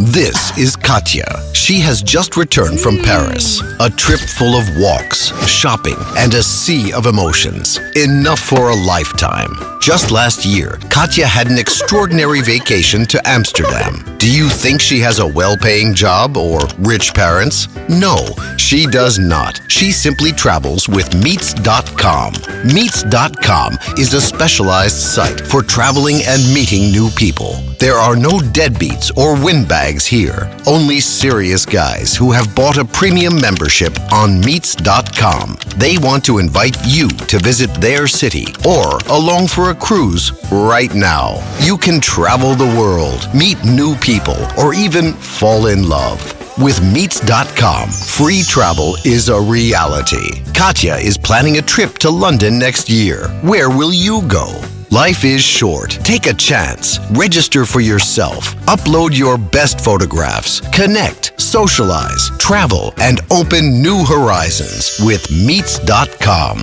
This is Katya. She has just returned from Paris. A trip full of walks, shopping, and a sea of emotions. Enough for a lifetime. Just last year, Katya had an extraordinary vacation to Amsterdam. Do you think she has a well paying job or rich parents? No, she does not. She simply travels with Meets.com. Meets.com is a specialized site for traveling and meeting new people. There are no deadbeats or windbags here. Only serious guys who have bought a premium membership on Meets.com. They want to invite you to visit their city or along for a cruise right now. You can travel the world, meet new people, or even fall in love. With Meets.com, free travel is a reality. Katya is planning a trip to London next year. Where will you go? Life is short. Take a chance. Register for yourself. Upload your best photographs. Connect, socialize, travel, and open new horizons with Meets.com.